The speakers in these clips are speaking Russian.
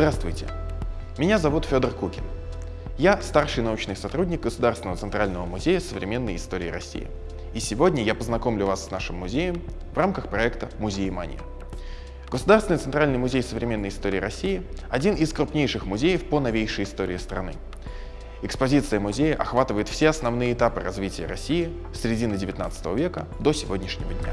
Здравствуйте, меня зовут Федор Кукин. Я старший научный сотрудник Государственного центрального музея современной истории России. И сегодня я познакомлю вас с нашим музеем в рамках проекта «Музеемания». Государственный центральный музей современной истории России – один из крупнейших музеев по новейшей истории страны. Экспозиция музея охватывает все основные этапы развития России с середины XIX века до сегодняшнего дня.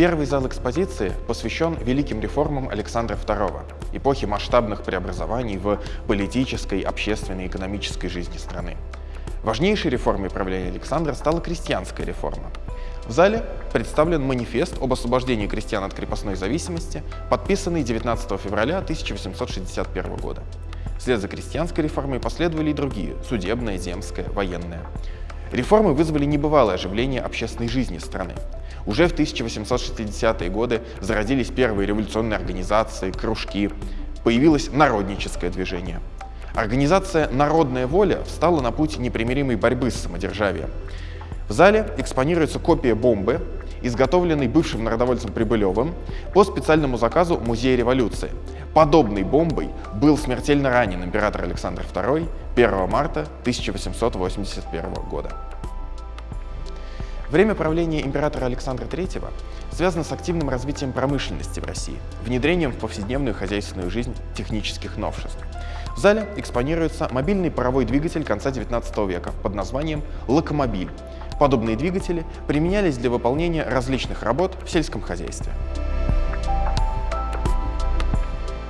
Первый зал экспозиции посвящен великим реформам Александра II, эпохи масштабных преобразований в политической, общественной и экономической жизни страны. Важнейшей реформой правления Александра стала крестьянская реформа. В зале представлен манифест об освобождении крестьян от крепостной зависимости, подписанный 19 февраля 1861 года. Вслед за крестьянской реформой последовали и другие – судебная, земская, военная. Реформы вызвали небывалое оживление общественной жизни страны. Уже в 1860-е годы зародились первые революционные организации, кружки, появилось народническое движение. Организация «Народная воля» встала на путь непримиримой борьбы с самодержавием. В зале экспонируется копия бомбы, изготовленной бывшим народовольцем Прибылевым по специальному заказу Музея революции. Подобной бомбой был смертельно ранен император Александр II 1 марта 1881 года. Время правления императора Александра III связано с активным развитием промышленности в России, внедрением в повседневную хозяйственную жизнь технических новшеств. В зале экспонируется мобильный паровой двигатель конца XIX века под названием «Локомобиль». Подобные двигатели применялись для выполнения различных работ в сельском хозяйстве.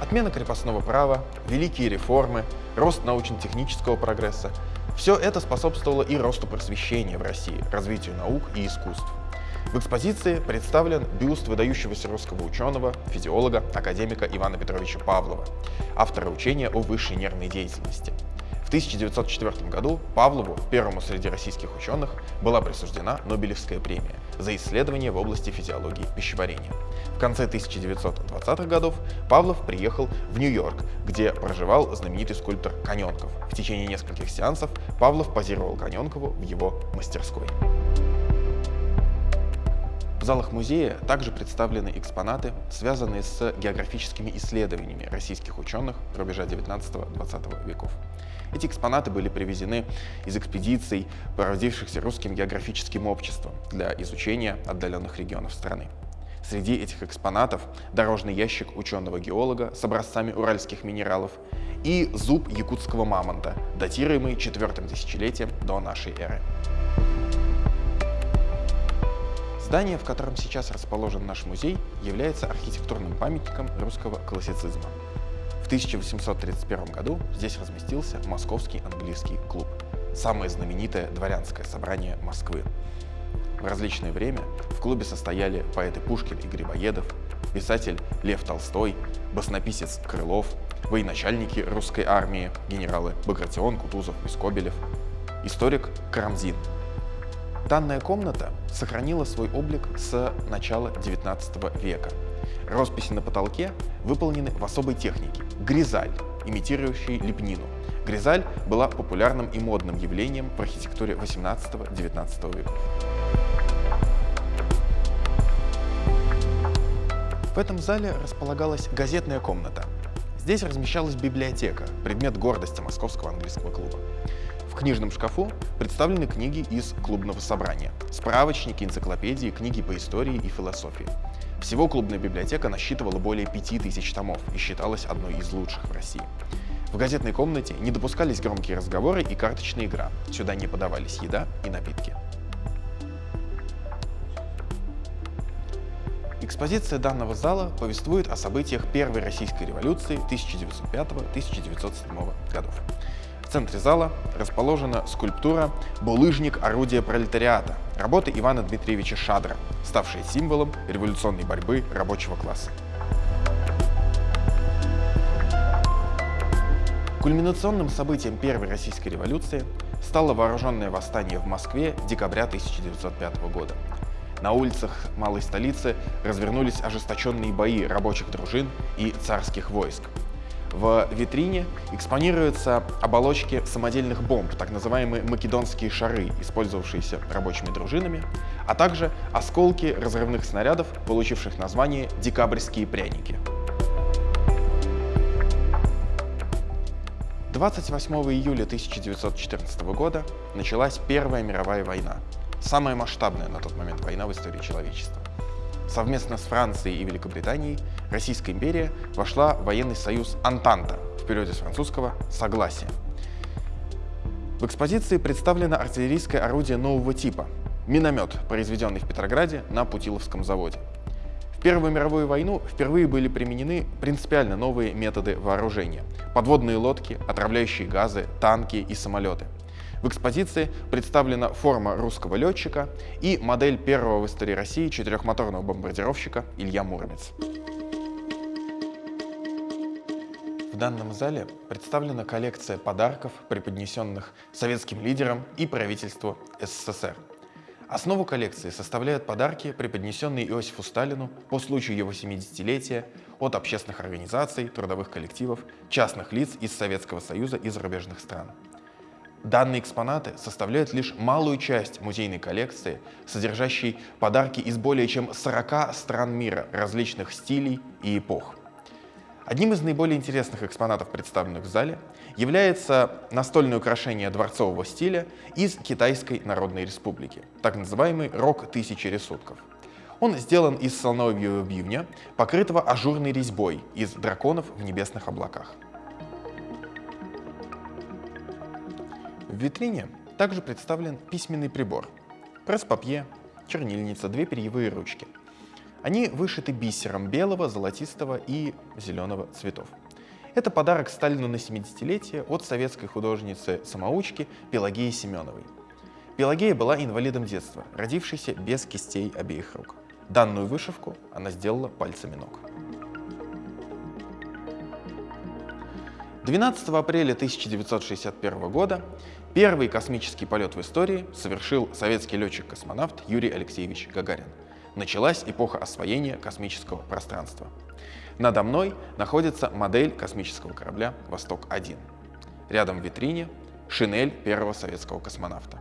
Отмена крепостного права, великие реформы, рост научно-технического прогресса – все это способствовало и росту просвещения в России, развитию наук и искусств. В экспозиции представлен бюст выдающегося русского ученого, физиолога, академика Ивана Петровича Павлова, автора учения о высшей нервной деятельности. В 1904 году Павлову, первому среди российских ученых, была присуждена Нобелевская премия за исследования в области физиологии пищеварения. В конце 1920-х годов Павлов приехал в Нью-Йорк, где проживал знаменитый скульптор Коненков. В течение нескольких сеансов Павлов позировал Коненкову в его мастерской. Залах музея также представлены экспонаты, связанные с географическими исследованиями российских ученых рубежа 19-20 веков. Эти экспонаты были привезены из экспедиций, проводившихся русским географическим обществом для изучения отдаленных регионов страны. Среди этих экспонатов дорожный ящик ученого-геолога с образцами уральских минералов и зуб якутского мамонта, датируемый четвертым тысячелетием до нашей эры. Здание, в котором сейчас расположен наш музей, является архитектурным памятником русского классицизма. В 1831 году здесь разместился Московский английский клуб, самое знаменитое дворянское собрание Москвы. В различное время в клубе состояли поэты Пушкин и Грибоедов, писатель Лев Толстой, баснописец Крылов, военачальники русской армии, генералы Багратион, Кутузов и Скобелев, историк Карамзин – Данная комната сохранила свой облик с начала XIX века. Росписи на потолке выполнены в особой технике – гризаль, имитирующий лепнину. Гризаль была популярным и модным явлением в архитектуре XVIII-XIX веков. В этом зале располагалась газетная комната. Здесь размещалась библиотека, предмет гордости Московского английского клуба. В книжном шкафу представлены книги из клубного собрания, справочники, энциклопедии, книги по истории и философии. Всего клубная библиотека насчитывала более 5000 томов и считалась одной из лучших в России. В газетной комнате не допускались громкие разговоры и карточная игра. Сюда не подавались еда и напитки. Экспозиция данного зала повествует о событиях Первой Российской революции 1905-1907 годов. В центре зала расположена скульптура «Булыжник орудия пролетариата» работы Ивана Дмитриевича Шадра, ставшая символом революционной борьбы рабочего класса. Кульминационным событием Первой Российской революции стало вооруженное восстание в Москве декабря 1905 года. На улицах малой столицы развернулись ожесточенные бои рабочих дружин и царских войск. В витрине экспонируются оболочки самодельных бомб, так называемые македонские шары, использовавшиеся рабочими дружинами, а также осколки разрывных снарядов, получивших название «декабрьские пряники». 28 июля 1914 года началась Первая мировая война, самая масштабная на тот момент война в истории человечества. Совместно с Францией и Великобританией Российская империя вошла в военный союз Антанта, в периоде с французского «согласие». В экспозиции представлено артиллерийское орудие нового типа – миномет, произведенный в Петрограде на Путиловском заводе. В Первую мировую войну впервые были применены принципиально новые методы вооружения – подводные лодки, отравляющие газы, танки и самолеты. В экспозиции представлена форма русского летчика и модель первого в истории России четырехмоторного бомбардировщика Илья Муромец. В данном зале представлена коллекция подарков, преподнесенных советским лидерам и правительству СССР. Основу коллекции составляют подарки, преподнесенные Иосифу Сталину по случаю его 70-летия от общественных организаций, трудовых коллективов, частных лиц из Советского Союза и зарубежных стран. Данные экспонаты составляют лишь малую часть музейной коллекции, содержащей подарки из более чем 40 стран мира различных стилей и эпох. Одним из наиболее интересных экспонатов, представленных в зале, является настольное украшение дворцового стиля из Китайской Народной Республики, так называемый рог тысячи рисунков. Он сделан из слоновьего бивня, покрытого ажурной резьбой из драконов в небесных облаках. В витрине также представлен письменный прибор, пресс-папье, чернильница, две перьевые ручки – они вышиты бисером белого, золотистого и зеленого цветов. Это подарок Сталину на 70-летие от советской художницы-самоучки Пелагеи Семеновой. Пелагея была инвалидом детства, родившейся без кистей обеих рук. Данную вышивку она сделала пальцами ног. 12 апреля 1961 года первый космический полет в истории совершил советский летчик-космонавт Юрий Алексеевич Гагарин началась эпоха освоения космического пространства. Надо мной находится модель космического корабля «Восток-1». Рядом в витрине шинель первого советского космонавта.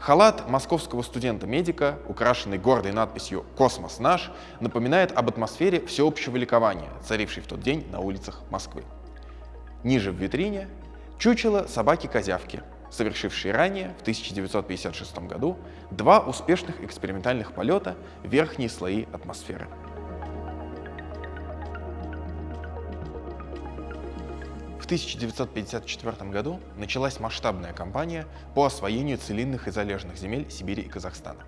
Халат московского студента-медика, украшенный гордой надписью «Космос наш», напоминает об атмосфере всеобщего ликования, царившей в тот день на улицах Москвы. Ниже в витрине чучело собаки-козявки, совершивший ранее, в 1956 году, два успешных экспериментальных полета в верхние слои атмосферы. В 1954 году началась масштабная кампания по освоению целинных и залежных земель Сибири и Казахстана.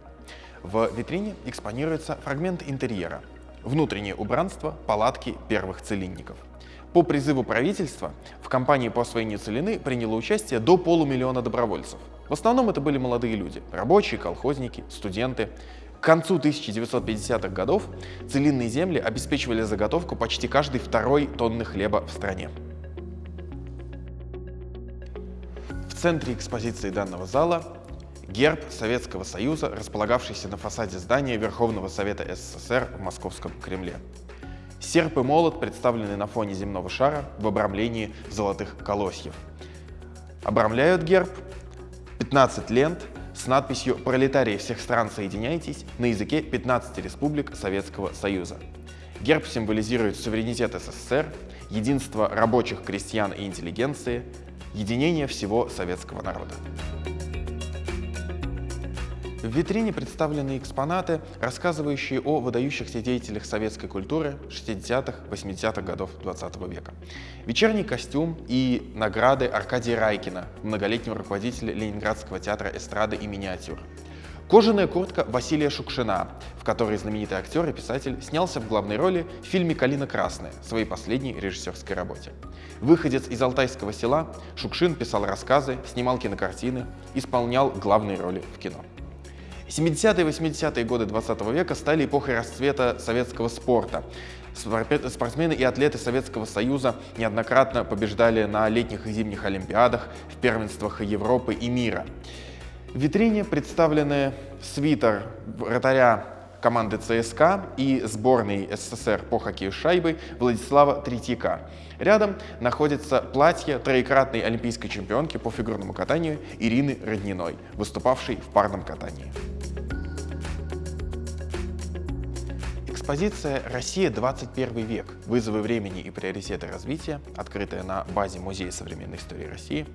В витрине экспонируется фрагмент интерьера, внутреннее убранство палатки первых целинников – по призыву правительства в кампании по освоению целины приняло участие до полумиллиона добровольцев. В основном это были молодые люди, рабочие, колхозники, студенты. К концу 1950-х годов целинные земли обеспечивали заготовку почти каждой второй тонны хлеба в стране. В центре экспозиции данного зала герб Советского Союза, располагавшийся на фасаде здания Верховного Совета СССР в Московском Кремле. Серп и молот представлены на фоне земного шара в обрамлении золотых колосьев. Обрамляют герб 15 лент с надписью «Пролетарии всех стран соединяйтесь» на языке 15 республик Советского Союза. Герб символизирует суверенитет СССР, единство рабочих, крестьян и интеллигенции, единение всего советского народа. В витрине представлены экспонаты, рассказывающие о выдающихся деятелях советской культуры 60-х, 80-х годов 20 -го века. Вечерний костюм и награды Аркадия Райкина, многолетнего руководителя Ленинградского театра эстрады и миниатюр. Кожаная куртка Василия Шукшина, в которой знаменитый актер и писатель снялся в главной роли в фильме «Калина красная» своей последней режиссерской работе. Выходец из Алтайского села, Шукшин писал рассказы, снимал кинокартины, исполнял главные роли в кино. 70-е и 80-е годы 20 века стали эпохой расцвета советского спорта. Спортсмены и атлеты Советского Союза неоднократно побеждали на летних и зимних Олимпиадах, в первенствах Европы и мира. В витрине представлены свитер вратаря команды ЦСКА и сборной СССР по хоккею с шайбой Владислава Третьяка. Рядом находится платье троекратной олимпийской чемпионки по фигурному катанию Ирины Родниной, выступавшей в парном катании. Экспозиция «Россия. 21 век. Вызовы времени и приоритеты развития», открытая на базе Музея современной истории России,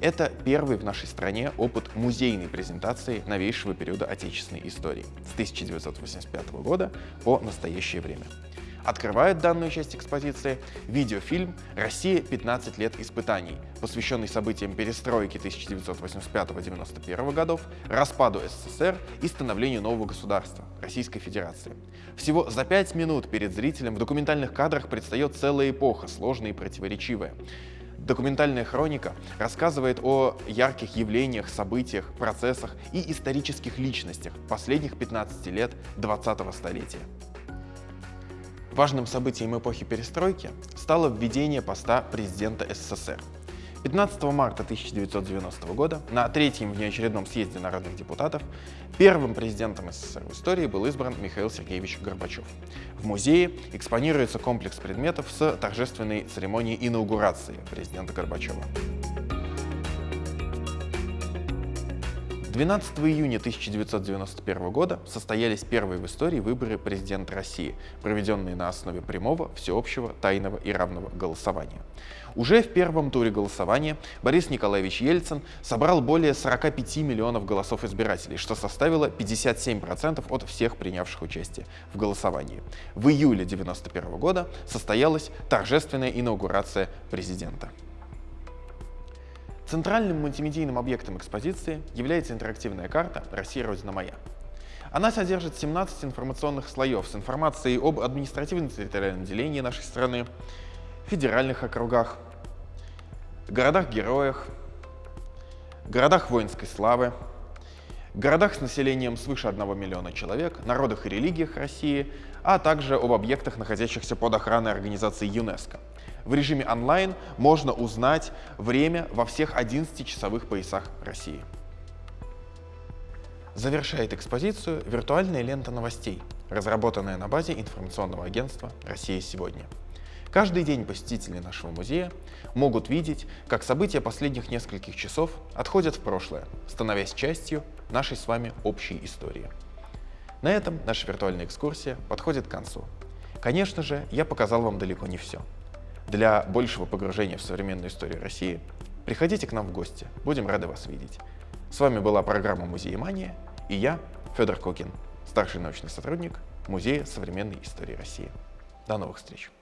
это первый в нашей стране опыт музейной презентации новейшего периода отечественной истории с 1985 года по настоящее время. Открывает данную часть экспозиции видеофильм «Россия. 15 лет испытаний», посвященный событиям перестройки 1985-91 годов, распаду СССР и становлению нового государства – Российской Федерации. Всего за пять минут перед зрителем в документальных кадрах предстает целая эпоха, сложная и противоречивая. Документальная хроника рассказывает о ярких явлениях, событиях, процессах и исторических личностях последних 15 лет 20-го столетия. Важным событием эпохи перестройки стало введение поста президента СССР. 15 марта 1990 года на третьем внеочередном съезде народных депутатов первым президентом СССР в истории был избран Михаил Сергеевич Горбачев. В музее экспонируется комплекс предметов с торжественной церемонией инаугурации президента Горбачева. 12 июня 1991 года состоялись первые в истории выборы президента России, проведенные на основе прямого, всеобщего, тайного и равного голосования. Уже в первом туре голосования Борис Николаевич Ельцин собрал более 45 миллионов голосов избирателей, что составило 57% от всех принявших участие в голосовании. В июле 1991 года состоялась торжественная инаугурация президента. Центральным мультимедийным объектом экспозиции является интерактивная карта «Россия – Родина моя». Она содержит 17 информационных слоев с информацией об административно-территориальном делении нашей страны, федеральных округах, городах-героях, городах воинской славы, городах с населением свыше 1 миллиона человек, народах и религиях России, а также об объектах, находящихся под охраной организации ЮНЕСКО. В режиме онлайн можно узнать время во всех 11 часовых поясах России. Завершает экспозицию виртуальная лента новостей, разработанная на базе информационного агентства «Россия сегодня». Каждый день посетители нашего музея могут видеть, как события последних нескольких часов отходят в прошлое, становясь частью нашей с вами общей истории. На этом наша виртуальная экскурсия подходит к концу. Конечно же, я показал вам далеко не все. Для большего погружения в современную историю России приходите к нам в гости, будем рады вас видеть. С вами была программа «Музеемания» и я, Федор Кокин, старший научный сотрудник Музея современной истории России. До новых встреч!